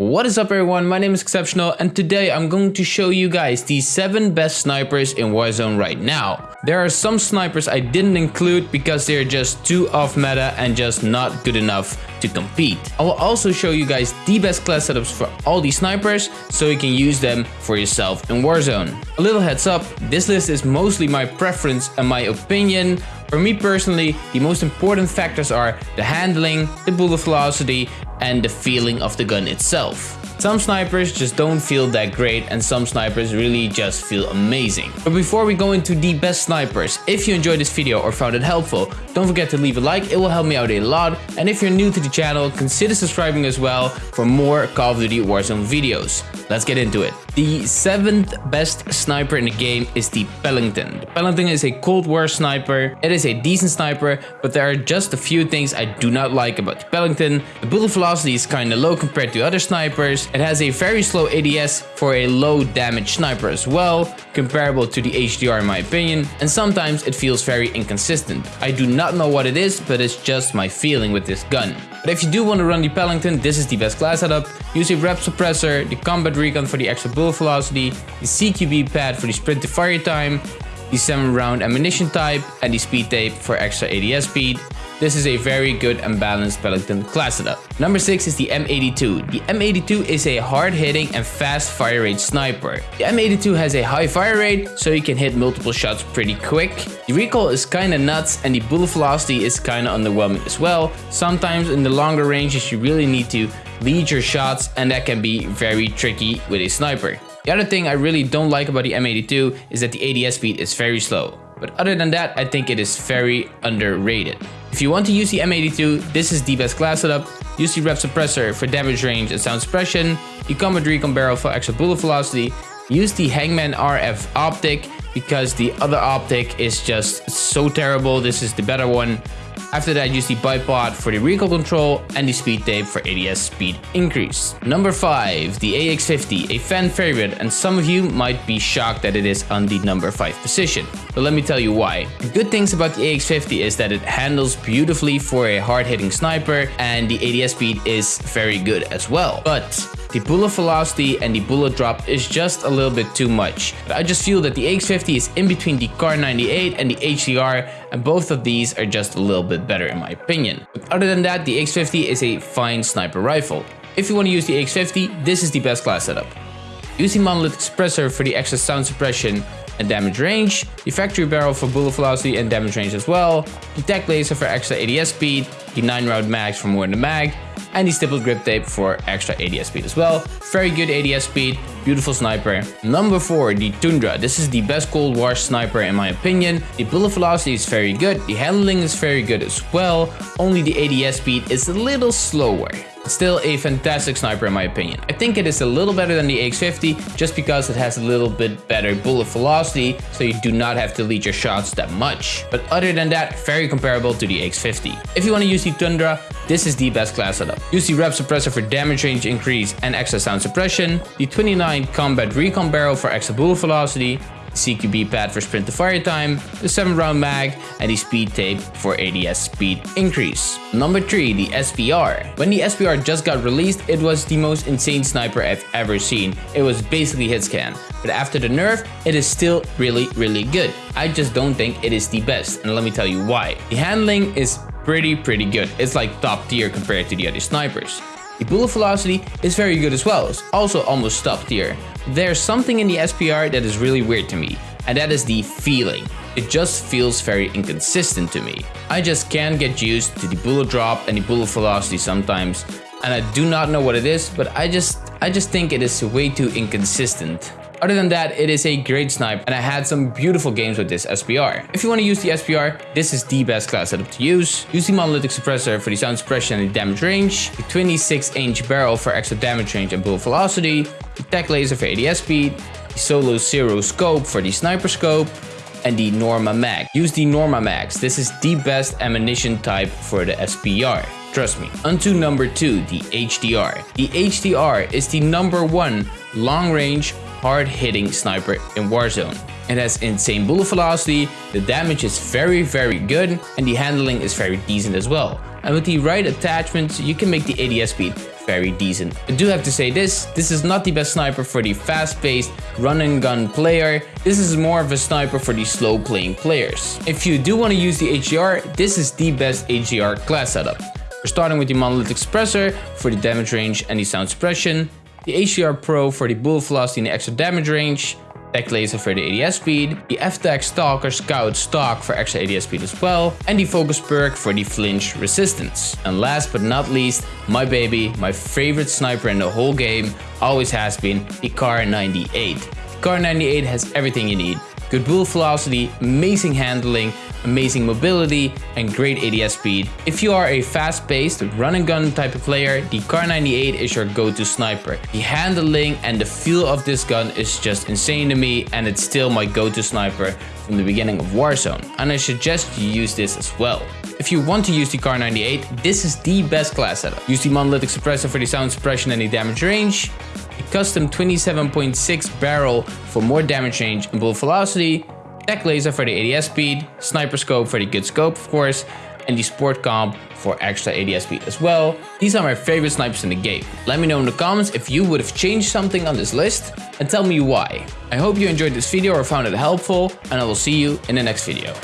What is up everyone, my name is Exceptional and today I'm going to show you guys the 7 best snipers in Warzone right now. There are some snipers I didn't include because they're just too off meta and just not good enough to compete. I will also show you guys the best class setups for all these snipers so you can use them for yourself in Warzone. A little heads up, this list is mostly my preference and my opinion. For me personally, the most important factors are the handling, the bullet velocity and the feeling of the gun itself. Some snipers just don't feel that great and some snipers really just feel amazing. But before we go into the best snipers, if you enjoyed this video or found it helpful, don't forget to leave a like, it will help me out a lot. And if you're new to the channel, consider subscribing as well for more Call of Duty Warzone videos. Let's get into it. The seventh best sniper in the game is the Pelington. The Pelington is a Cold War sniper. It is a decent sniper, but there are just a few things I do not like about the Pelington. The bullet velocity is kinda low compared to other snipers. It has a very slow ADS for a low damage sniper as well, comparable to the HDR in my opinion, and sometimes it feels very inconsistent. I do not know what it is, but it's just my feeling with this gun. But if you do want to run the Pelington, this is the best class setup. Use a rep suppressor, the combat recon for the extra bullet velocity, the CQB pad for the sprint to fire time, the 7 round ammunition type, and the speed tape for extra ADS speed. This is a very good and balanced class setup. Number 6 is the M82. The M82 is a hard-hitting and fast fire rate sniper. The M82 has a high fire rate, so you can hit multiple shots pretty quick. The recoil is kinda nuts and the bullet velocity is kinda underwhelming as well. Sometimes in the longer ranges you really need to lead your shots and that can be very tricky with a sniper. The other thing I really don't like about the M82 is that the ADS speed is very slow. But other than that, I think it is very underrated. If you want to use the M82, this is the best class setup. Use the rep suppressor for damage range and sound suppression, the combat recon barrel for extra bullet velocity, use the Hangman RF optic because the other optic is just so terrible. This is the better one. After that, use the bipod for the recoil control and the speed tape for ADS speed increase. Number 5. The AX50, a fan favorite and some of you might be shocked that it is on the number 5 position. But let me tell you why. The good things about the AX50 is that it handles beautifully for a hard-hitting sniper and the ADS speed is very good as well. But the bullet velocity and the bullet drop is just a little bit too much. But I just feel that the AX50 is in between the Kar 98 and the HDR and both of these are just a little bit better in my opinion. But other than that, the AX50 is a fine sniper rifle. If you want to use the AX50, this is the best class setup. Using Monolith Suppressor for the extra sound suppression and damage range, the factory barrel for bullet velocity and damage range as well, the tech laser for extra ADS speed, the 9 round mags for more in the mag, and the stippled grip tape for extra ADS speed as well. Very good ADS speed, beautiful sniper. Number 4, the Tundra. This is the best Cold War sniper in my opinion. The bullet velocity is very good, the handling is very good as well, only the ADS speed is a little slower. Still a fantastic sniper in my opinion. I think it is a little better than the AX50 just because it has a little bit better bullet velocity so you do not have to lead your shots that much. But other than that, very comparable to the AX50. If you want to use the Tundra, this is the best class setup. Use the rep suppressor for damage range increase and extra sound suppression, the 29 combat recon barrel for extra bullet velocity, CQB pad for sprint to fire time, the 7 round mag, and the speed tape for ADS speed increase. Number 3, the SPR. When the SPR just got released, it was the most insane sniper I've ever seen. It was basically hit scan. But after the nerf, it is still really, really good. I just don't think it is the best, and let me tell you why. The handling is pretty, pretty good. It's like top tier compared to the other snipers. The bullet velocity is very good as well, it's also almost top tier. There's something in the SPR that is really weird to me, and that is the feeling. It just feels very inconsistent to me. I just can't get used to the bullet drop and the bullet velocity sometimes, and I do not know what it is, but I just I just think it is way too inconsistent. Other than that, it is a great snipe and I had some beautiful games with this SPR. If you want to use the SPR, this is the best class setup to use. Use the monolithic suppressor for the sound suppression and the damage range, the 26 inch barrel for extra damage range and bullet velocity, the tech laser for ADS speed, the solo zero scope for the sniper scope, and the Norma Mag. Use the Norma Mags. This is the best ammunition type for the SPR. Trust me. Onto number 2, the HDR. The HDR is the number one long range hard-hitting sniper in Warzone. It has insane bullet velocity, the damage is very very good, and the handling is very decent as well. And with the right attachments, you can make the ADS speed very decent. I do have to say this, this is not the best sniper for the fast-paced run and gun player. This is more of a sniper for the slow playing players. If you do want to use the HDR, this is the best HDR class setup. We're starting with the monolithic suppressor for the damage range and the sound suppression, the HDR Pro for the bullet velocity and extra damage range, Tech Laser for the ADS speed, the F-Tac Stalker Scout Stock for extra ADS speed as well, and the Focus Perk for the flinch resistance. And last but not least, my baby, my favorite sniper in the whole game, always has been the Kar 98. The Kar 98 has everything you need. Good bullet velocity, amazing handling, amazing mobility, and great ADS speed. If you are a fast-paced run and gun type of player, the Kar 98 is your go-to sniper. The handling and the feel of this gun is just insane to me and it's still my go-to sniper from the beginning of Warzone. And I suggest you use this as well. If you want to use the Kar 98, this is the best class setup. Use the monolithic suppressor for the sound suppression and the damage range, a custom 27.6 barrel for more damage range and bullet velocity, Tech Laser for the ADS speed, Sniper Scope for the good scope of course, and the Sport Comp for extra ADS speed as well. These are my favorite snipers in the game. Let me know in the comments if you would have changed something on this list and tell me why. I hope you enjoyed this video or found it helpful and I will see you in the next video.